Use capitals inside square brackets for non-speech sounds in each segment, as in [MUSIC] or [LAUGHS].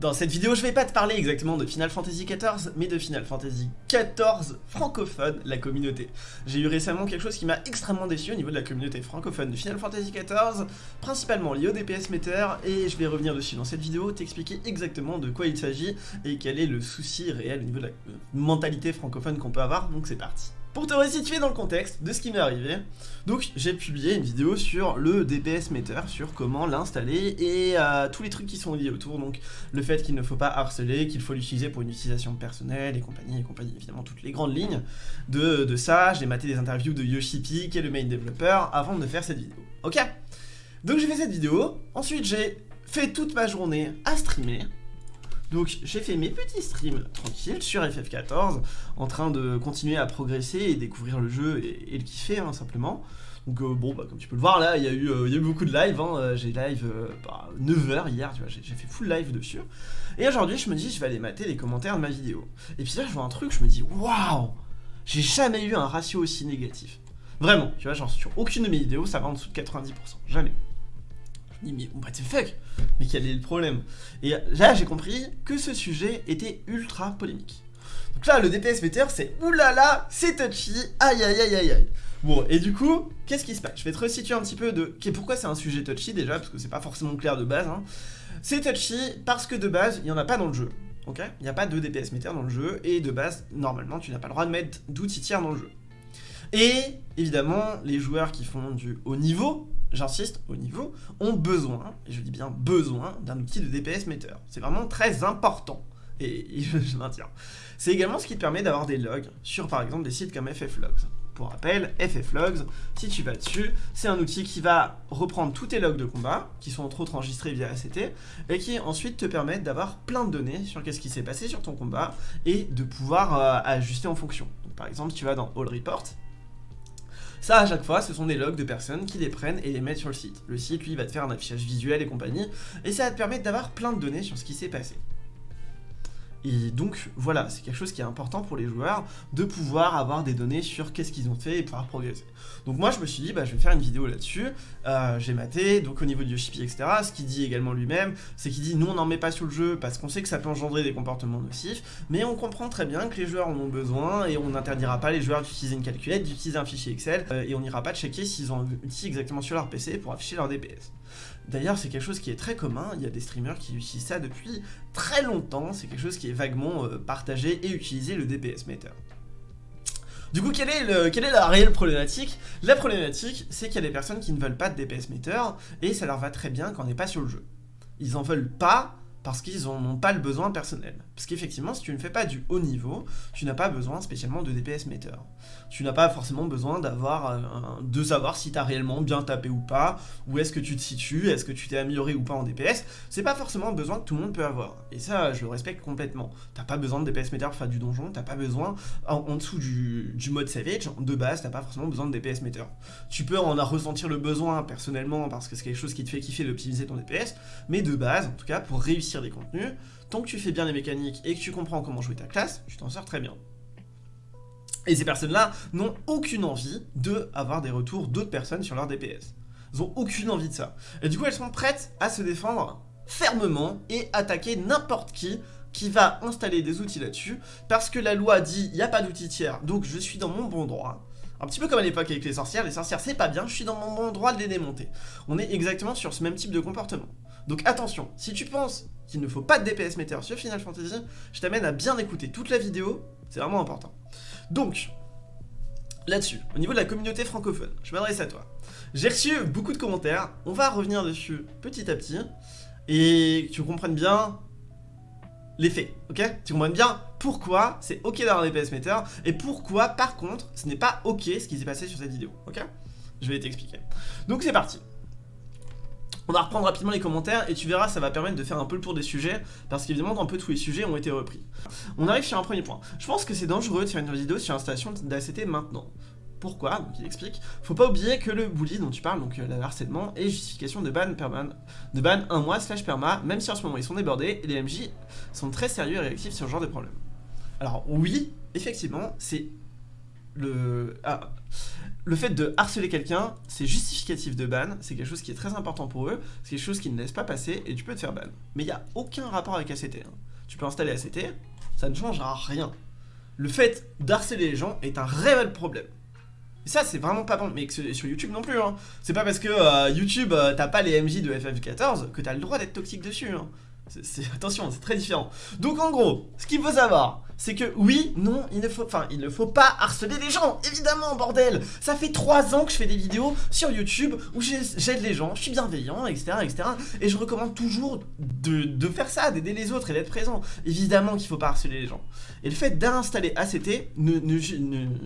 Dans cette vidéo, je vais pas te parler exactement de Final Fantasy XIV, mais de Final Fantasy XIV francophone, la communauté. J'ai eu récemment quelque chose qui m'a extrêmement déçu au niveau de la communauté francophone de Final Fantasy XIV, principalement lié au DPS meter, et je vais revenir dessus dans cette vidéo, t'expliquer exactement de quoi il s'agit et quel est le souci réel au niveau de la mentalité francophone qu'on peut avoir, donc c'est parti. Pour te resituer dans le contexte de ce qui m'est arrivé, donc j'ai publié une vidéo sur le DPS Meter, sur comment l'installer et euh, tous les trucs qui sont liés autour, donc le fait qu'il ne faut pas harceler, qu'il faut l'utiliser pour une utilisation personnelle et compagnie et compagnie, évidemment toutes les grandes lignes de, de ça, j'ai maté des interviews de Yoshipi qui est le main développeur avant de faire cette vidéo, ok? Donc j'ai fait cette vidéo, ensuite j'ai fait toute ma journée à streamer, donc j'ai fait mes petits streams tranquilles sur FF14, en train de continuer à progresser et découvrir le jeu et, le kiffer hein, simplement. Donc euh, bon, bah, comme tu peux le voir là, il y, a eu, euh, beaucoup de live, hein. euh, j'ai live 9h hier, tu vois, j'ai fait full live dessus. Et aujourd'hui je me dis, je vais aller mater les commentaires de ma vidéo. Et puis là je vois un truc, je me dis, waouh J'ai jamais eu un ratio aussi négatif. Vraiment, tu vois, genre sur aucune de mes vidéos ça va en dessous de 90%, jamais dis mais what the fuck? Mais quel est le problème? Et là j'ai compris que ce sujet était ultra polémique. Donc là le DPS meter c'est oulala, c'est touchy, aïe aïe aïe aïe aïe. Bon, et du coup, qu'est-ce qui se passe? Je vais te resituer un petit peu de pourquoi c'est un sujet touchy déjà, parce que c'est pas forcément clair de base. Hein. C'est touchy parce que de base, il n'y en a pas dans le jeu. Ok? Il n'y a pas de DPS meter dans le jeu, et de base, normalement, tu n'as pas le droit de mettre d'outils tiers dans le jeu. Et évidemment, les joueurs qui font du haut niveau, j'insiste, au niveau, ont besoin, et je dis bien besoin, d'un outil de DPS meter. C'est vraiment très important, et, je, maintiens. C'est également ce qui te permet d'avoir des logs sur par exemple des sites comme FFlogs. Pour rappel, FFlogs, si tu vas dessus, c'est un outil qui va reprendre tous tes logs de combat, qui sont entre autres enregistrés via ACT, et qui ensuite te permettent d'avoir plein de données sur qu'est-ce qui s'est passé sur ton combat, et de pouvoir euh, ajuster en fonction. Par exemple, tu vas dans All Report, ça, à chaque fois, ce sont des logs de personnes qui les prennent et les mettent sur le site. Le site, lui, va te faire un affichage visuel et compagnie, et ça va te permettre d'avoir plein de données sur ce qui s'est passé. Et donc voilà, c'est quelque chose qui est important pour les joueurs de pouvoir avoir des données sur qu'est-ce qu'ils ont fait et pouvoir progresser. Donc moi je me suis dit, bah, je vais faire une vidéo là-dessus, euh, j'ai maté, donc au niveau du Yoshipi, etc., ce qu'il dit également lui-même, c'est qu'il dit, nous on n'en met pas sur le jeu parce qu'on sait que ça peut engendrer des comportements nocifs, mais on comprend très bien que les joueurs en ont besoin et on n'interdira pas les joueurs d'utiliser une calculette, d'utiliser un fichier Excel, euh, et on n'ira pas checker s'ils ont un outil exactement sur leur PC pour afficher leur DPS. D'ailleurs, c'est quelque chose qui est très commun, il y a des streamers qui utilisent ça depuis très longtemps, c'est quelque chose qui est vaguement euh, partagé et utilisé, le DPS meter. Du coup, quelle est, quelle est la réelle problématique? La problématique, c'est qu'il y a des personnes qui ne veulent pas de DPS meter, et ça leur va très bien quand on n'est pas sur le jeu. Ils en veulent pas parce qu'ils n'ont pas le besoin personnel. Parce qu'effectivement, si tu ne fais pas du haut niveau, tu n'as pas besoin spécialement de DPS meter. Tu n'as pas forcément besoin d'avoir euh, de savoir si tu as réellement bien tapé ou pas, où est-ce que tu te situes, est-ce que tu t'es amélioré ou pas en DPS. C'est pas forcément un besoin que tout le monde peut avoir. Et ça, je le respecte complètement. T'as pas besoin de DPS meter pour faire du donjon, t'as pas besoin, en, dessous du, mode savage, de base, t'as pas forcément besoin de DPS meter. Tu peux en ressentir le besoin personnellement parce que c'est quelque chose qui te fait kiffer d'optimiser ton DPS, mais de base, en tout cas, pour réussir des contenus, tant que tu fais bien les mécaniques et que tu comprends comment jouer ta classe, tu t'en sors très bien. Et ces personnes-là n'ont aucune envie de avoir des retours d'autres personnes sur leur DPS. Elles ont aucune envie de ça. Et du coup, elles sont prêtes à se défendre fermement et attaquer n'importe qui qui va installer des outils là-dessus, parce que la loi dit il n'y a pas d'outils tiers, donc je suis dans mon bon droit. Un petit peu comme à l'époque avec les sorcières, les sorcières c'est pas bien, je suis dans mon bon droit de les démonter. On est exactement sur ce même type de comportement. Donc attention, si tu penses qu'il ne faut pas de DPS meter sur Final Fantasy, je t'amène à bien écouter toute la vidéo, c'est vraiment important. Donc, là-dessus, au niveau de la communauté francophone, je m'adresse à toi. J'ai reçu beaucoup de commentaires, on va revenir dessus petit à petit, et que tu comprennes bien les faits, ok? Tu comprennes bien pourquoi c'est ok d'avoir un DPS meter, et pourquoi, par contre, ce n'est pas ok ce qui s'est passé sur cette vidéo, ok? Je vais t'expliquer. Donc c'est parti. On va reprendre rapidement les commentaires et tu verras, ça va permettre de faire un peu le tour des sujets parce qu'évidemment, un peu tous les sujets ont été repris. On arrive sur un premier point. Je pense que c'est dangereux de faire une vidéo sur l'installation d'ACT maintenant. Pourquoi? Donc il explique. Faut pas oublier que le bully dont tu parles, donc euh, le harcèlement, est justification de ban, perman, de ban un mois slash perma, même si en ce moment ils sont débordés et les MJ sont très sérieux et réactifs sur ce genre de problème. Alors oui, effectivement, c'est le... Ah, le fait de harceler quelqu'un, c'est justificatif de ban, c'est quelque chose qui est très important pour eux, c'est quelque chose qu'ils ne laissent pas passer et tu peux te faire ban. Mais il n'y a aucun rapport avec ACT. Hein. Tu peux installer ACT, ça ne changera rien. Le fait d'harceler les gens est un réel problème. Et ça, c'est vraiment pas bon. Mais sur YouTube non plus. Hein. C'est pas parce que euh, YouTube, euh, t'as pas les MJ de FF14 que t'as le droit d'être toxique dessus. Hein. [LAUGHS] attention, c'est très différent. Donc en gros, ce qu'il faut savoir, c'est que oui, non, il ne faut, enfin, il ne faut pas harceler les gens, évidemment, bordel. Ça fait 3 ans que je fais des vidéos sur YouTube où j'aide les gens, je suis bienveillant, etc., etc. Et je recommande toujours de, faire ça, d'aider les autres et d'être présent. Évidemment qu'il faut pas harceler les gens. Et le fait d'installer ACT, ne,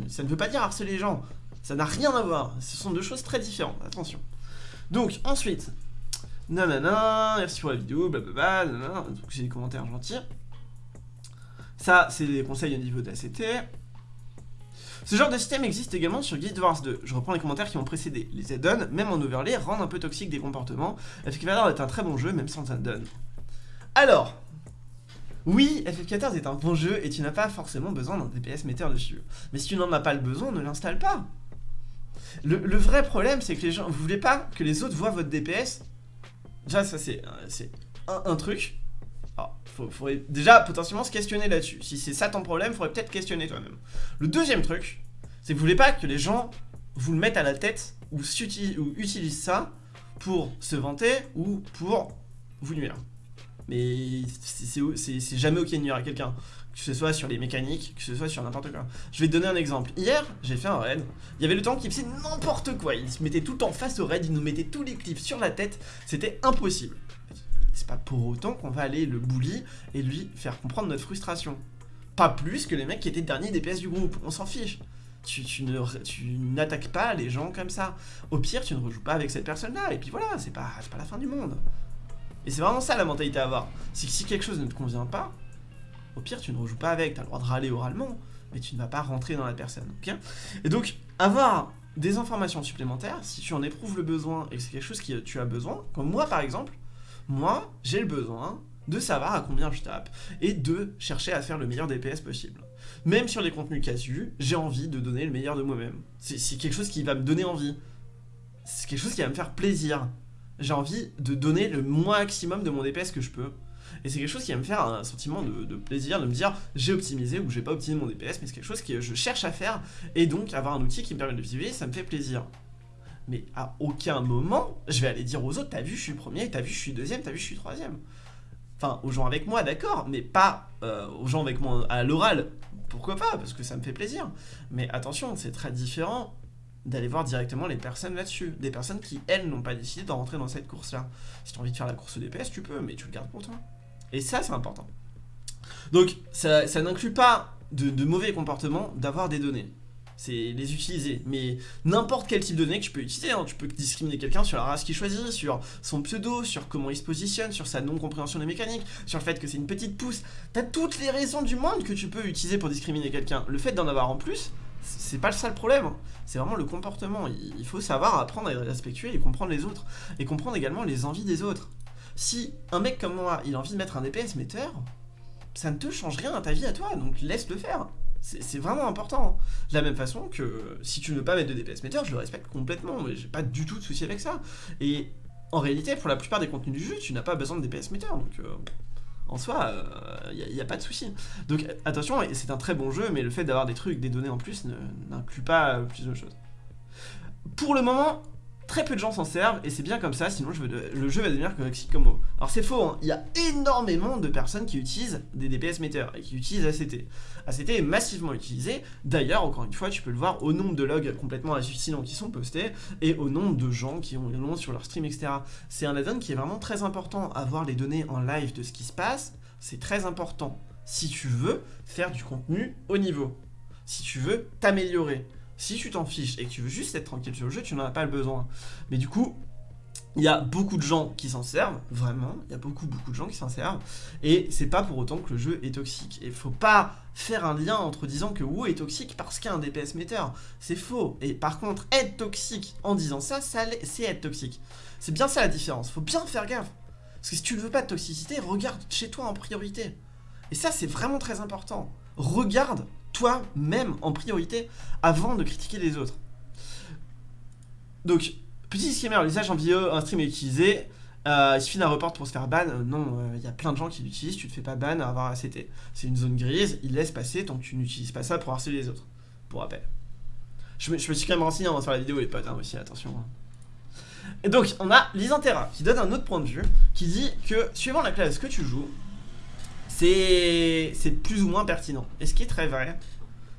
ça ne veut pas dire harceler les gens. Ça n'a rien à voir. Ce sont deux choses très différentes. Attention. Donc, ensuite, nanana, merci pour la vidéo, blablabla, nanana, donc j'ai des commentaires gentils. Ça, c'est des conseils au niveau d'ACT. Ce genre de système existe également sur Guild Wars 2. Je reprends les commentaires qui ont précédé. Les add-ons, même en overlay, rendent un peu toxiques des comportements. FF14 est un très bon jeu, même sans add-on. Alors, oui, FF14 est un bon jeu et tu n'as pas forcément besoin d'un DPS metteur dessus. Mais si tu n'en as pas le besoin, ne l'installe pas. Le, vrai problème, c'est que les gens, vous voulez pas que les autres voient votre DPS Déjà, ça c'est un, truc. Alors, faut, faudrait déjà potentiellement se questionner là-dessus. Si c'est ça ton problème, faudrait peut-être questionner toi-même. Le deuxième truc, c'est que vous voulez pas que les gens vous le mettent à la tête ou utilisent ça pour se vanter ou pour vous nuire. Mais c'est jamais ok de nuire à quelqu'un que ce soit sur les mécaniques, que ce soit sur n'importe quoi. Je vais te donner un exemple. Hier, j'ai fait un raid, il y avait le temps qui faisait n'importe quoi, il se mettait tout en face au raid, il nous mettait tous les clips sur la tête, c'était impossible. C'est pas pour autant qu'on va aller le bully et lui faire comprendre notre frustration. Pas plus que les mecs qui étaient derniers DPS du groupe, on s'en fiche. Tu, tu n'attaques pas les gens comme ça. Au pire, tu ne rejoues pas avec cette personne-là, et puis voilà, c'est pas, pas la fin du monde. Et c'est vraiment ça la mentalité à avoir. C'est que si quelque chose ne te convient pas, au pire, tu ne rejoues pas avec, tu as le droit de râler oralement, mais tu ne vas pas rentrer dans la personne, Et donc, avoir des informations supplémentaires, si tu en éprouves le besoin et que c'est quelque chose que tu as besoin, comme moi par exemple, moi, j'ai le besoin de savoir à combien je tape et de chercher à faire le meilleur DPS possible. Même sur les contenus casus, j'ai envie de donner le meilleur de moi-même. C'est quelque chose qui va me donner envie. C'est quelque chose qui va me faire plaisir. J'ai envie de donner le maximum de mon DPS que je peux. Et c'est quelque chose qui va me faire un sentiment de, plaisir, de me dire j'ai optimisé ou j'ai pas optimisé mon DPS, mais c'est quelque chose que je cherche à faire, et donc avoir un outil qui me permet de vivre, ça me fait plaisir. Mais à aucun moment, je vais aller dire aux autres, t'as vu, je suis premier, t'as vu, je suis deuxième, t'as vu, je suis troisième. Enfin, aux gens avec moi, d'accord, mais pas euh, aux gens avec moi à l'oral. Pourquoi pas Parce que ça me fait plaisir. Mais attention, c'est très différent d'aller voir directement les personnes là-dessus. Des personnes qui, elles, n'ont pas décidé de rentrer dans cette course-là. Si tu as envie de faire la course DPS, tu peux, mais tu le gardes pour toi. Et ça, c'est important. Donc, ça, n'inclut pas de, mauvais comportements d'avoir des données. C'est les utiliser. Mais n'importe quel type de données que tu peux utiliser. Hein. Tu peux discriminer quelqu'un sur la race qu'il choisit, sur son pseudo, sur comment il se positionne, sur sa non-compréhension des mécaniques, sur le fait que c'est une petite pousse. T'as toutes les raisons du monde que tu peux utiliser pour discriminer quelqu'un. Le fait d'en avoir en plus, c'est pas le seul problème. C'est vraiment le comportement. Il faut savoir apprendre à être et comprendre les autres. Et comprendre également les envies des autres. Si un mec comme moi, il a envie de mettre un DPS metteur, ça ne te change rien à ta vie à toi, donc laisse-le faire. C'est vraiment important. De la même façon que si tu ne veux pas mettre de DPS metteur, je le respecte complètement, mais j'ai pas du tout de souci avec ça. Et en réalité, pour la plupart des contenus du jeu, tu n'as pas besoin de DPS metteur, donc euh, en soi, il euh, n'y a, pas de souci. Donc attention, c'est un très bon jeu, mais le fait d'avoir des trucs, des données en plus, n'inclut pas plus de choses. Pour le moment, Très peu de gens s'en servent et c'est bien comme ça, sinon le jeu va devenir toxique comme moi. Alors c'est faux, hein. il y a énormément de personnes qui utilisent des DPS metteurs et qui utilisent ACT. ACT est massivement utilisé, d'ailleurs encore une fois tu peux le voir au nombre de logs complètement hallucinants qui sont postés et au nombre de gens qui ont nom sur leur stream etc. C'est un add-on qui est vraiment très important, avoir les données en live de ce qui se passe, c'est très important si tu veux faire du contenu au niveau, si tu veux t'améliorer. Si tu t'en fiches et que tu veux juste être tranquille sur le jeu, tu n'en as pas le besoin. Mais du coup, il y a beaucoup de gens qui s'en servent, vraiment, il y a beaucoup beaucoup de gens qui s'en servent, et c'est pas pour autant que le jeu est toxique. Et faut pas faire un lien entre disant que WoW est toxique parce qu'il y a un DPS metteur, c'est faux. Et par contre, être toxique en disant ça, ça c'est être toxique. C'est bien ça la différence, faut bien faire gaffe. Parce que si tu ne veux pas de toxicité, regarde chez toi en priorité. Et ça c'est vraiment très important. Regarde toi-même en priorité avant de critiquer les autres. Donc, petit schéma, l'usage en vidéo, un stream est utilisé. Euh, il suffit d'un report pour se faire ban. Euh, non, il y a plein de gens qui l'utilisent. Tu te fais pas ban à avoir ACT. C'est une zone grise. Il laisse passer tant que tu n'utilises pas ça pour harceler les autres. Pour rappel. Je me, suis quand même renseigné avant de faire la vidéo, les potes, hein, aussi, attention. Hein. Et donc, on a Lysantera qui donne un autre point de vue, qui dit que suivant la classe que tu joues, c'est plus ou moins pertinent. Et ce qui est très vrai,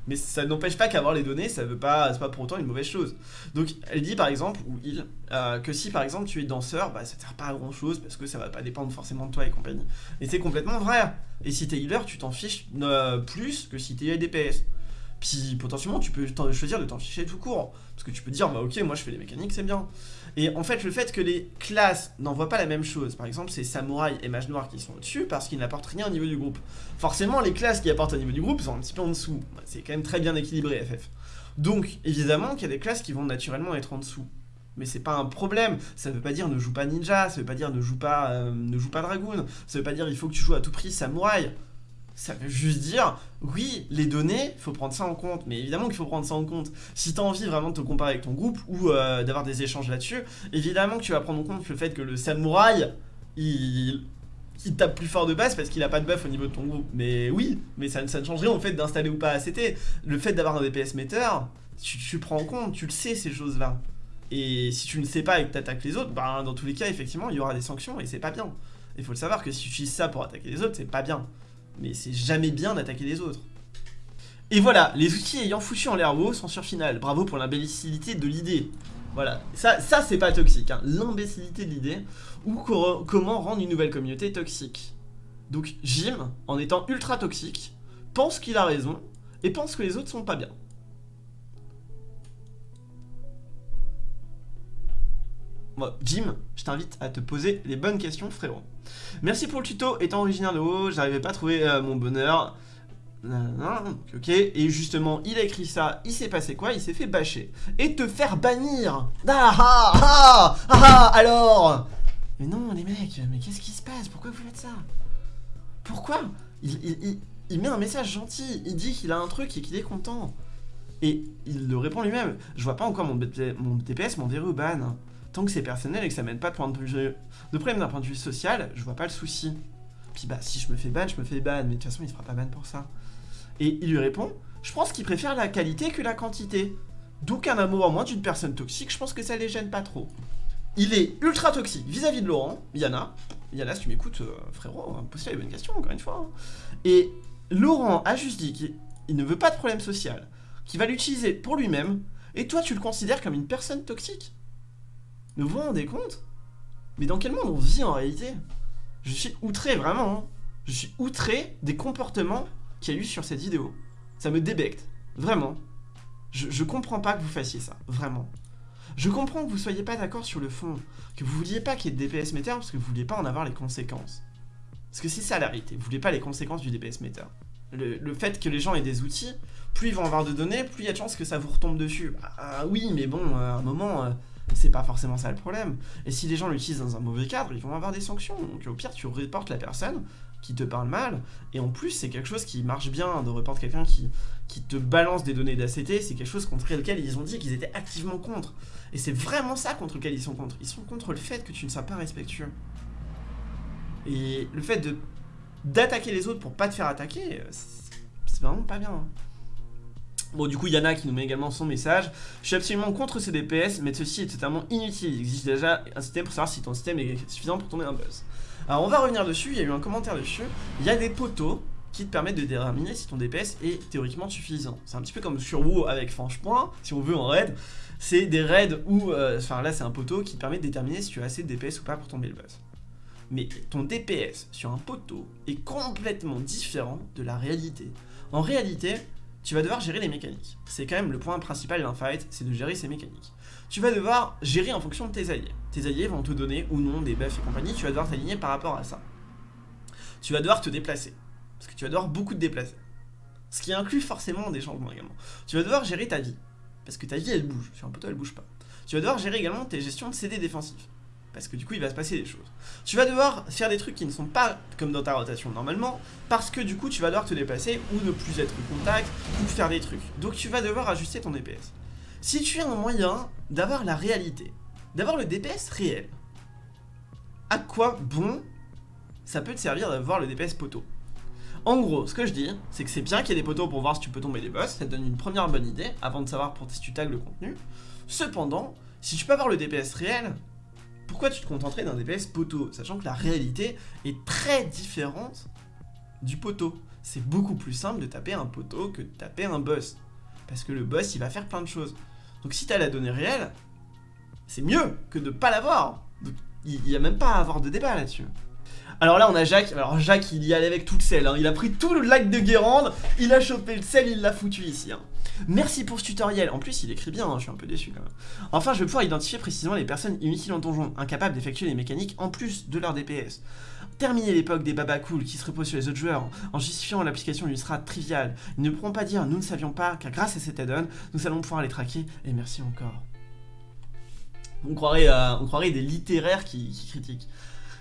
mais ça n'empêche pas qu'avoir les données, ça veut pas, c'est pas pour autant une mauvaise chose. Donc elle dit par exemple, ou il, euh, que si par exemple tu es danseur, bah ça sert pas à grand chose parce que ça va pas dépendre forcément de toi et compagnie. Et c'est complètement vrai. Et si t'es healer, tu t'en fiches euh, plus que si t'es DPS. Puis potentiellement tu peux choisir de t'en ficher tout court. Parce que tu peux dire, bah ok, moi je fais les mécaniques, c'est bien. Et en fait, le fait que les classes n'envoient pas la même chose, par exemple, c'est Samouraï et Mage Noir qui sont au-dessus parce qu'ils n'apportent rien au niveau du groupe. Forcément, les classes qui apportent au niveau du groupe sont un petit peu en dessous. C'est quand même très bien équilibré, FF. Donc, évidemment qu'il y a des classes qui vont naturellement être en dessous. Mais c'est pas un problème, ça veut pas dire ne joue pas ninja, ça veut pas dire ne joue pas, euh, ne joue pas dragoon, ça veut pas dire il faut que tu joues à tout prix samouraï. Ça veut juste dire, oui, les données, il faut prendre ça en compte. Mais évidemment qu'il faut prendre ça en compte. Si tu as envie vraiment de te comparer avec ton groupe ou euh, d'avoir des échanges là-dessus, évidemment que tu vas prendre en compte le fait que le samouraï, il, il tape plus fort de base parce qu'il a pas de buff au niveau de ton groupe. Mais oui, mais ça, ça ne change rien au fait d'installer ou pas ACT. Le fait d'avoir un DPS meter, tu, tu, prends en compte, tu le sais ces choses-là. Et si tu ne sais pas et que tu attaques les autres, bah, dans tous les cas, effectivement, il y aura des sanctions et c'est pas bien. Il faut le savoir que si tu utilises ça pour attaquer les autres, c'est pas bien mais c'est jamais bien d'attaquer les autres. Et voilà, les outils ayant foutu en l'air sont sur final. Bravo pour l'imbécilité de l'idée. Voilà, ça, ça c'est pas toxique, hein. l'imbécilité de l'idée, ou comment rendre une nouvelle communauté toxique. Donc Jim, en étant ultra toxique, pense qu'il a raison, et pense que les autres sont pas bien. Jim, je t'invite à te poser les bonnes questions, frérot. Merci pour le tuto, étant originaire de haut, j'arrivais pas à trouver euh, mon bonheur. Ok, et justement, il a écrit ça, il s'est passé quoi? Il s'est fait bâcher. Et te faire bannir Ah ah ah Ah, ah Alors? Mais non, les mecs, mais qu'est-ce qui se passe? Pourquoi vous faites ça? Pourquoi? Il, met un message gentil, il dit qu'il a un truc et qu'il est content. Et il le répond lui-même. Je vois pas encore mon, mon DPS m'enverrait au ban tant que c'est personnel et que ça mène pas de, point de, de problème d'un point de vue social, je vois pas le souci. Puis bah, si je me fais ban, je me fais ban, mais de toute façon, il se fera pas ban pour ça. Et il lui répond, je pense qu'il préfère la qualité que la quantité. Donc un amour en moins d'une personne toxique, je pense que ça les gêne pas trop. Il est ultra toxique vis-à-vis de Laurent, Yana. Yana, si tu m'écoutes, euh, frérot, pose-toi les bonnes questions, encore une fois. Hein. Et Laurent a juste dit qu'il ne veut pas de problème social, qu'il va l'utiliser pour lui-même, et toi tu le considères comme une personne toxique? Vous vous rendez compte? Mais dans quel monde on vit en réalité? Je suis outré, vraiment. Hein. Je suis outré des comportements qu'il y a eu sur cette vidéo. Ça me débecte. Vraiment. Je, comprends pas que vous fassiez ça. Vraiment. Je comprends que vous soyez pas d'accord sur le fond. Que vous vouliez pas qu'il y ait de DPS meter parce que vous vouliez pas en avoir les conséquences. Parce que c'est ça la réalité. Vous voulez pas les conséquences du DPS meter. Le, fait que les gens aient des outils, plus ils vont avoir de données, plus il y a de chances que ça vous retombe dessus. Ah oui, mais bon, à un moment... Euh, c'est pas forcément ça le problème. Et si les gens l'utilisent dans un mauvais cadre, ils vont avoir des sanctions. Au pire, tu reportes la personne qui te parle mal, et en plus, c'est quelque chose qui marche bien de reporter quelqu'un qui, te balance des données d'ACT, c'est quelque chose contre lequel ils ont dit qu'ils étaient activement contre. Et c'est vraiment ça contre lequel ils sont contre. Ils sont contre le fait que tu ne sois pas respectueux. Et le fait de d'attaquer les autres pour pas te faire attaquer, c'est vraiment pas bien. Bon, du coup, Yana qui nous met également son message. Je suis absolument contre ces DPS, mais ceci est totalement inutile. Il existe déjà un système pour savoir si ton système est suffisant pour tomber un buzz. Alors, on va revenir dessus. Il y a eu un commentaire dessus. Il y a des poteaux qui te permettent de déterminer si ton DPS est théoriquement suffisant. C'est un petit peu comme sur WoW avec Franche-Point, si on veut en raid. C'est des raids où, euh, enfin là c'est un poteau qui te permet de déterminer si tu as assez de DPS ou pas pour tomber le buzz. Mais ton DPS sur un poteau est complètement différent de la réalité. En réalité, tu vas devoir gérer les mécaniques. C'est quand même le point principal d'un fight, c'est de gérer ces mécaniques. Tu vas devoir gérer en fonction de tes alliés. Tes alliés vont te donner ou non des buffs et compagnie, tu vas devoir t'aligner par rapport à ça. Tu vas devoir te déplacer, parce que tu vas devoir beaucoup te déplacer. Ce qui inclut forcément des changements également. Tu vas devoir gérer ta vie, parce que ta vie elle bouge, sur un poteau elle bouge pas. Tu vas devoir gérer également tes gestions de CD défensifs parce que du coup il va se passer des choses. Tu vas devoir faire des trucs qui ne sont pas comme dans ta rotation normalement, parce que du coup tu vas devoir te déplacer ou ne plus être en contact, ou faire des trucs. Donc tu vas devoir ajuster ton DPS. Si tu as un moyen d'avoir la réalité, d'avoir le DPS réel, à quoi bon ça peut te servir d'avoir le DPS poteau? En gros, ce que je dis, c'est que c'est bien qu'il y ait des poteaux pour voir si tu peux tomber les boss, ça te donne une première bonne idée, avant de savoir pour si tu tags le contenu. Cependant, si tu peux avoir le DPS réel, pourquoi tu te contenterais d'un DPS poteau Sachant que la réalité est très différente du poteau. C'est beaucoup plus simple de taper un poteau que de taper un boss. Parce que le boss, il va faire plein de choses. Donc si t'as la donnée réelle, c'est mieux que de pas l'avoir. Il n'y a même pas à avoir de débat là-dessus. Alors là on a Jacques, alors Jacques il y allait avec tout le sel, hein. il a pris tout le lac de Guérande, il a chopé le sel, il l'a foutu ici. Hein. Merci pour ce tutoriel, en plus il écrit bien, hein, je suis un peu déçu quand même. Enfin je vais pouvoir identifier précisément les personnes inutiles en donjon, incapables d'effectuer les mécaniques en plus de leur DPS. Terminer l'époque des baba cool qui se reposent sur les autres joueurs en justifiant l'application d'une strat triviale. Ils ne pourront pas dire nous ne savions pas car grâce à cet add-on, nous allons pouvoir les traquer et merci encore. On croirait, euh, des littéraires qui, qui critiquent.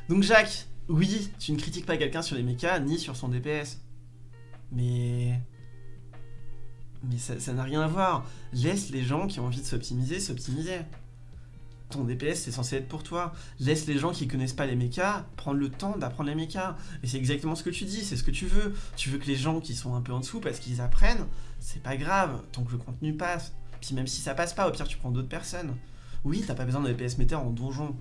Donc Jacques, oui, tu ne critiques pas quelqu'un sur les mechas ni sur son DPS. Mais... Mais ça n'a rien à voir. Laisse les gens qui ont envie de s'optimiser, s'optimiser. Ton DPS, c'est censé être pour toi. Laisse les gens qui connaissent pas les mechas prendre le temps d'apprendre les mechas. Et c'est exactement ce que tu dis, c'est ce que tu veux. Tu veux que les gens qui sont un peu en dessous, parce qu'ils apprennent, c'est pas grave, tant que le contenu passe. Puis même si ça passe pas, au pire tu prends d'autres personnes. Oui, t'as pas besoin d'un DPS meter en donjon.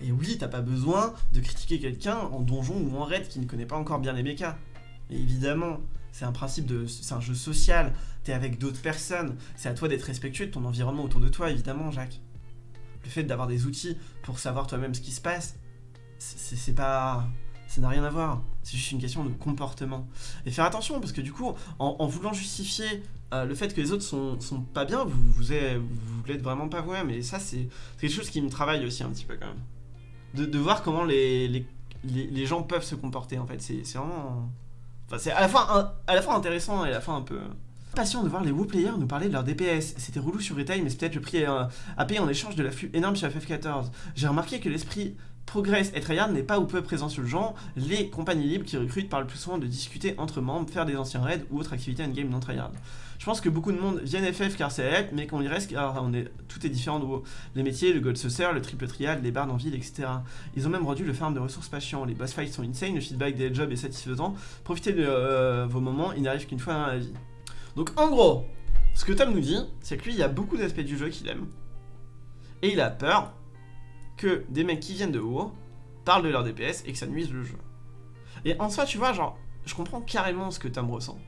Et oui, t'as pas besoin de critiquer quelqu'un en donjon ou en raid qui ne connaît pas encore bien les mechas. évidemment, c'est un principe de... c'est un jeu social, t'es avec d'autres personnes, c'est à toi d'être respectueux de ton environnement autour de toi, évidemment, Jacques. Le fait d'avoir des outils pour savoir toi-même ce qui se passe, c'est pas... ça n'a rien à voir, c'est juste une question de comportement. Et faire attention, parce que du coup, en, voulant justifier euh, le fait que les autres sont, sont pas bien, vous, vous, voulez être vraiment pas vous-même, ça, c'est quelque chose qui me travaille aussi un petit peu quand même de, voir comment les, les, les, gens peuvent se comporter en fait. C'est vraiment... Enfin, c'est à, la fois intéressant et à la fois un peu... Passion de voir les WoW players nous parler de leur DPS. C'était relou sur Retail, mais c'est peut-être le prix à, payer en échange de l'afflux énorme sur FF14. J'ai remarqué que l'esprit Progress et Tryhard n'est pas ou peu présent sur le genre, les compagnies libres qui recrutent parlent plus souvent de discuter entre membres, faire des anciens raids ou autres activités in-game non Tryhard. Je pense que beaucoup de monde viennent FF car c'est help, mais qu'on y reste car on est, tout est différent de. Les métiers, le gold saucer, le triple triad, les barres en ville, etc. Ils ont même rendu le farm de ressources patients, les boss fights sont insane, le feedback des jobs est satisfaisant, profitez de euh, vos moments, il n'arrive qu'une fois dans la vie. Donc en gros, ce que Tom nous dit, c'est que lui il y a beaucoup d'aspects du jeu qu'il aime, et il a peur que des mecs qui viennent de haut parlent de leur DPS et que ça nuise le jeu. Et en soi, tu vois, genre, je comprends carrément ce que Tom ressent.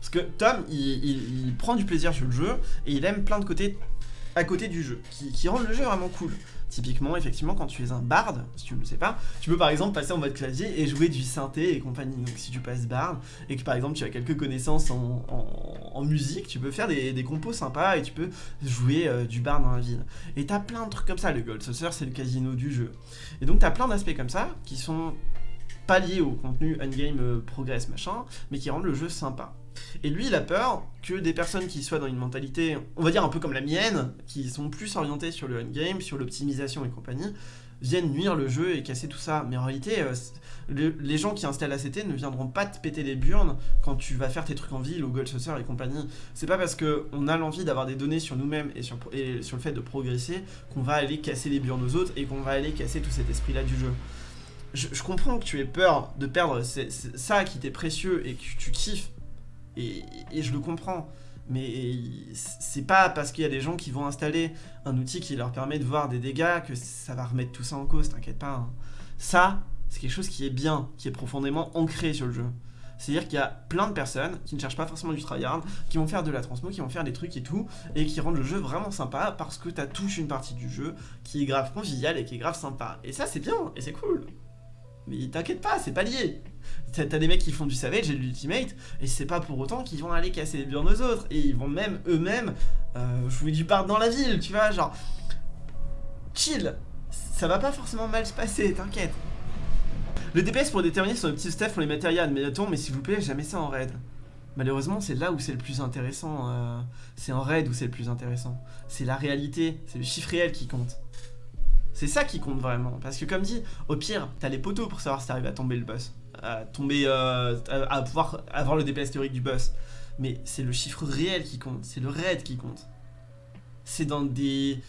Parce que Tom, il, prend du plaisir sur le jeu et il aime plein de côtés à côté du jeu, qui, rendent le jeu vraiment cool. Typiquement, effectivement, quand tu es un bard, si tu ne le sais pas, tu peux par exemple passer en mode clavier et jouer du synthé et compagnie. Donc si tu passes bard et que par exemple tu as quelques connaissances en, musique, tu peux faire des, compos sympas et tu peux jouer euh, du bard dans la ville. Et t'as plein de trucs comme ça, le Gold Saucer c'est le casino du jeu. Et donc t'as plein d'aspects comme ça qui sont pas liés au contenu endgame euh, progress machin, mais qui rendent le jeu sympa. Et lui, il a peur que des personnes qui soient dans une mentalité, on va dire un peu comme la mienne, qui sont plus orientées sur le endgame, sur l'optimisation et compagnie, viennent nuire le jeu et casser tout ça. Mais en réalité, euh, les gens qui installent ACT ne viendront pas te péter les burnes quand tu vas faire tes trucs en ville ou Gold Saucer et compagnie. C'est pas parce qu'on a l'envie d'avoir des données sur nous-mêmes et sur, et sur le fait de progresser qu'on va aller casser les burnes aux autres et qu'on va aller casser tout cet esprit-là du jeu. Je, comprends que tu aies peur de perdre ça qui t'est précieux et que tu kiffes et, je le comprends. Mais c'est pas parce qu'il y a des gens qui vont installer un outil qui leur permet de voir des dégâts que ça va remettre tout ça en cause, t'inquiète pas. Hein. Ça, c'est quelque chose qui est bien, qui est profondément ancré sur le jeu. C'est-à-dire qu'il y a plein de personnes qui ne cherchent pas forcément du tryhard, qui vont faire de la transmo, qui vont faire des trucs et tout, et qui rendent le jeu vraiment sympa parce que t'as touché une partie du jeu qui est grave conviviale et qui est grave sympa. Et ça, c'est bien, et c'est cool. Mais t'inquiète pas, c'est pas lié. T'as des mecs qui font du Savage et de l'Ultimate, et c'est pas pour autant qu'ils vont aller casser les burnes aux autres, et ils vont même eux-mêmes euh, jouer du part dans la ville, tu vois, genre... Chill Ça va pas forcément mal se passer, t'inquiète. Le DPS pour déterminer son petit stuff pour les matériels, mais attends, mais s'il vous plaît, jamais ça en raid. Malheureusement, c'est là où c'est le plus intéressant. Euh, c'est en raid où c'est le plus intéressant. C'est la réalité, c'est le chiffre réel qui compte. C'est ça qui compte vraiment. Parce que comme dit, au pire, t'as les poteaux pour savoir si t'arrives à tomber le boss. À tomber, euh, à pouvoir avoir le DPS théorique du boss. Mais c'est le chiffre réel qui compte, c'est le raid qui compte. c'est dans des...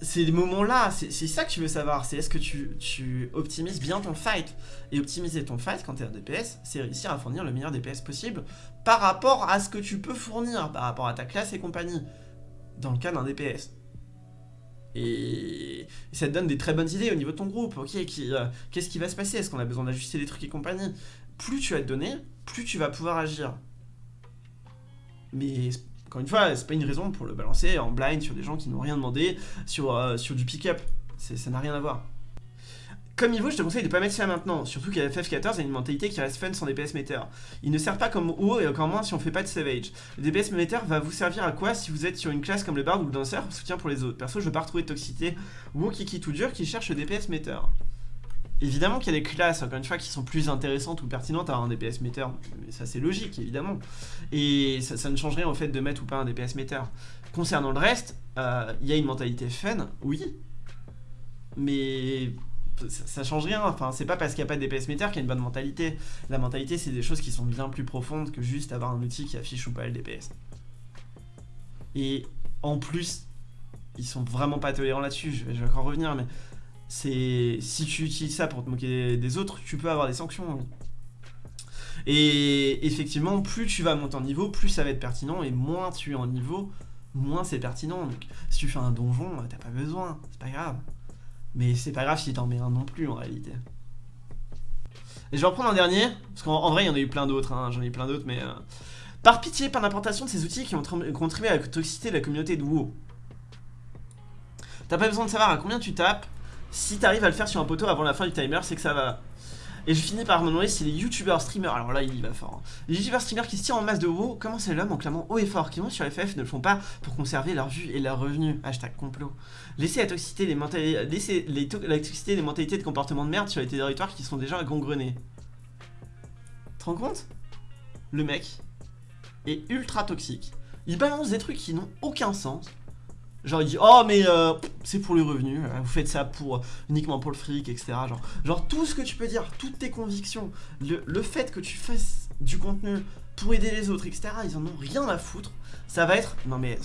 C'est des moments-là, c'est ça que tu veux savoir, c'est est-ce que tu, tu, optimises bien ton fight. Et optimiser ton fight quand tu es un DPS, c'est réussir à fournir le meilleur DPS possible par rapport à ce que tu peux fournir, par rapport à ta classe et compagnie, dans le cas d'un DPS. Et ça te donne des très bonnes idées au niveau de ton groupe, ok, euh, qu'est-ce qui va se passer, est-ce qu'on a besoin d'ajuster des trucs et compagnie? Plus tu vas te donner, plus tu vas pouvoir agir. Mais encore une fois, c'est pas une raison pour le balancer en blind sur des gens qui n'ont rien demandé, sur, euh, sur du pick-up. Ça n'a rien à voir. Comme il vaut, je te conseille de pas mettre ça maintenant, surtout qu'à FF14, il y a une mentalité qui reste fun sans DPS meter. Il ne sert pas comme haut et encore moins si on fait pas de savage. Le DPS meter va vous servir à quoi si vous êtes sur une classe comme le bard ou le danseur, soutien pour les autres? Perso, je veux pas retrouver de toxicité ou kiki tout dur qui cherche le DPS meter. Évidemment qu'il y a des classes, encore une fois, qui sont plus intéressantes ou pertinentes à un DPS meter. Mais ça, c'est logique, évidemment. Et ça, ne change rien au fait de mettre ou pas un DPS meter. Concernant le reste, euh, il y a une mentalité fun, oui. Mais ça, change rien. Enfin, c'est pas parce qu'il n'y a pas de DPS meter qu'il y a une bonne mentalité. La mentalité, c'est des choses qui sont bien plus profondes que juste avoir un outil qui affiche ou pas le DPS. Et en plus, ils sont vraiment pas tolérants là-dessus. Je, vais encore revenir, mais c'est si tu utilises ça pour te moquer des autres, tu peux avoir des sanctions. Et effectivement, plus tu vas monter en niveau, plus ça va être pertinent, et moins tu es en niveau, moins c'est pertinent. Donc, si tu fais un donjon, t'as pas besoin, c'est pas grave. Mais c'est pas grave si t'en mets un non plus en réalité. Et je vais en prendre un dernier, parce qu'en vrai il y en a eu plein d'autres, hein, j'en ai eu plein d'autres, mais... Euh, par pitié, par l'importation de ces outils qui ont contribué à la toxicité de la communauté de WoW. T'as pas besoin de savoir à combien tu tapes, si t'arrives à le faire sur un poteau avant la fin du timer, c'est que ça va. Et je finis par me demander si les youtubeurs streamers, alors là il y va fort, hein. les youtubeurs streamers qui se tirent en masse de WoW, comment c'est l'homme en clamant haut et fort, qui vont sur FF ne le font pas pour conserver leur vue et leur revenu, hashtag complot. Laissez la toxicité, les mentalités, laissez la toxicité des mentalités de comportement de merde sur les territoires qui sont déjà gangrenés. Te rends compte? Le mec est ultra toxique. Il balance des trucs qui n'ont aucun sens, Genre il dit oh mais euh, c'est pour le revenu, euh, vous faites ça pour uniquement pour le fric, etc. Genre, genre tout ce que tu peux dire, toutes tes convictions, le, fait que tu fasses du contenu pour aider les autres, etc. Ils en ont rien à foutre. Ça va être non mais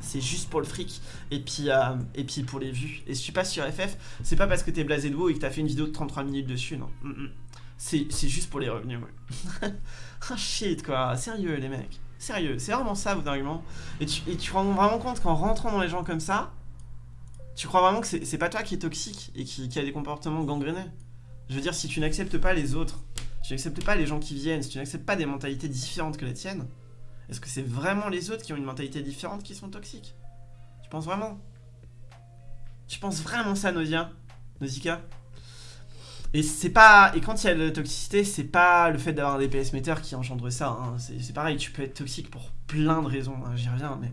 c'est juste pour le fric et puis euh, et puis pour les vues. Et si tu passes sur FF, c'est pas parce que t'es blasé de haut et que t'as fait une vidéo de 33 minutes dessus, non. Mm, mm. C'est juste pour les revenus. Ouais. [LAUGHS] ah shit quoi, sérieux les mecs. Sérieux, c'est vraiment ça votre argument. Et tu, rends vraiment compte qu'en rentrant dans les gens comme ça, tu crois vraiment que c'est pas toi qui est toxique et qui, a des comportements gangrénés. Je veux dire, si tu n'acceptes pas les autres, si tu n'acceptes pas les gens qui viennent, si tu n'acceptes pas des mentalités différentes que la tienne, est-ce que c'est vraiment les autres qui ont une mentalité différente qui sont toxiques? Tu penses vraiment? Tu penses vraiment ça, Nausea? Nausicaa? Et c'est pas et quand il y a de la toxicité, c'est pas le fait d'avoir un DPS meter qui engendre ça. Hein. C'est pareil, tu peux être toxique pour plein de raisons. Hein, j'y reviens, mais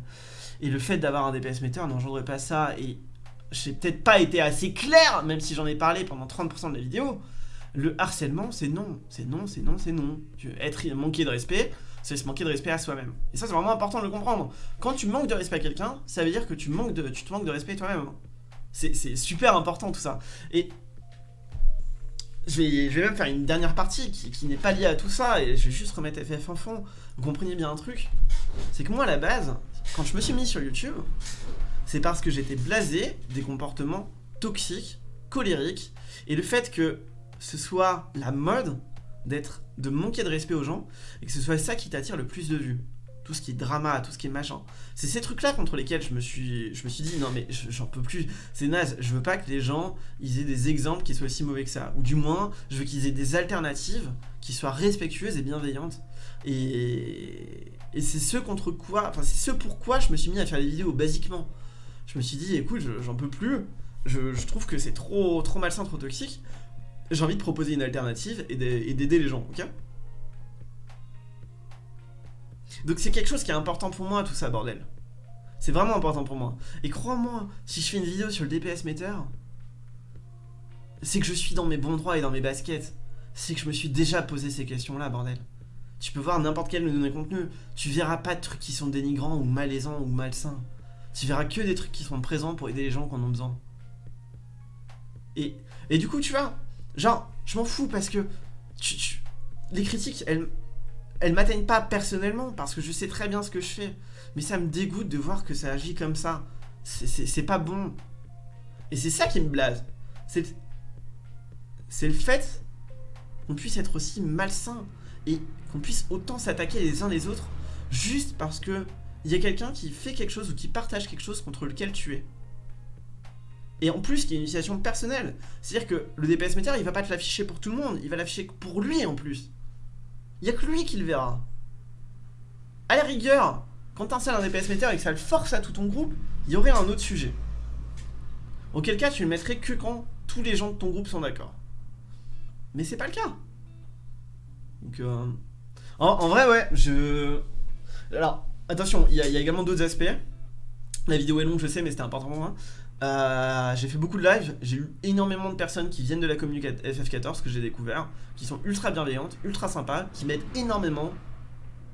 et le fait d'avoir un DPS meter n'engendre pas ça. Et j'ai peut-être pas été assez clair, même si j'en ai parlé pendant 30% de la vidéo. Le harcèlement, c'est non, c'est non, c'est non, c'est non. Être manquer de respect, c'est se manquer de respect à soi-même. Et ça, c'est vraiment important de le comprendre. Quand tu manques de respect à quelqu'un, ça veut dire que tu, manques de, tu te manques de respect toi-même. C'est super important tout ça. Et je vais, même faire une dernière partie qui, n'est pas liée à tout ça et je vais juste remettre FF en fond. Vous comprenez bien un truc? C'est que moi à la base, quand je me suis mis sur YouTube, c'est parce que j'étais blasé des comportements toxiques, colériques et le fait que ce soit la mode d'être de manquer de respect aux gens et que ce soit ça qui t'attire le plus de vues tout ce qui est drama, tout ce qui est machin. C'est ces trucs-là contre lesquels je me suis, je me suis dit non mais j'en peux plus, c'est naze. Je veux pas que les gens aient des exemples qui soient aussi mauvais que ça, ou du moins je veux qu'ils aient des alternatives qui soient respectueuses et bienveillantes. Et, et c'est ce contre quoi, enfin c'est ce pourquoi je me suis mis à faire des vidéos basiquement. Je me suis dit écoute j'en peux plus, je, je trouve que c'est trop trop malsain, trop toxique. J'ai envie de proposer une alternative et d'aider les gens, ok? Donc c'est quelque chose qui est important pour moi, tout ça, bordel. C'est vraiment important pour moi. Et crois-moi, si je fais une vidéo sur le DPS meter, c'est que je suis dans mes bons droits et dans mes baskets. C'est que je me suis déjà posé ces questions-là, bordel. Tu peux voir n'importe quel de nos contenus, tu verras pas de trucs qui sont dénigrants ou malaisants ou malsains. Tu verras que des trucs qui sont présents pour aider les gens qui en ont besoin. Et, et du coup, tu vois, genre, je m'en fous parce que les critiques, elles, elles m'atteignent pas personnellement, parce que je sais très bien ce que je fais. Mais ça me dégoûte de voir que ça agit comme ça. C'est pas bon. Et c'est ça qui me blase. C'est le fait qu'on puisse être aussi malsain et qu'on puisse autant s'attaquer les uns les autres juste parce que il y a quelqu'un qui fait quelque chose ou qui partage quelque chose contre lequel tu es. Et en plus, qui est une initiation personnelle. C'est-à-dire que le DPS Meter, il va pas te l'afficher pour tout le monde, il va l'afficher pour lui en plus. Il y a que lui qui le verra. À la rigueur, quand tu installes un DPS Meter et que ça le force à tout ton groupe, il y aurait un autre sujet. Auquel cas, tu le mettrais que quand tous les gens de ton groupe sont d'accord. Mais c'est pas le cas. Donc, euh... en, vrai, ouais, je... Alors, attention, il y, a également d'autres aspects. La vidéo est longue, je sais, mais c'était important pour moi. Euh, j'ai fait beaucoup de live, j'ai eu énormément de personnes qui viennent de la communauté FF14 que j'ai découvert, qui sont ultra bienveillantes, ultra sympas, qui m'aident énormément.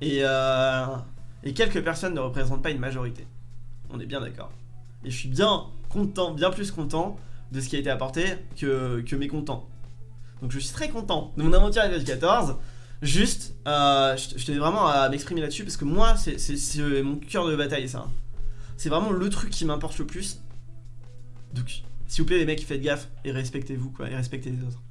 Et, euh, et quelques personnes ne représentent pas une majorité. On est bien d'accord. Et je suis bien content, bien plus content de ce qui a été apporté que, que mécontent. Donc je suis très content de mon aventure FF14. Juste, euh, je, tenais vraiment à m'exprimer là-dessus parce que moi, c'est mon cœur de bataille ça. C'est vraiment le truc qui m'importe le plus. Donc, s'il vous plaît les mecs, faites gaffe et respectez-vous quoi, et respectez les autres.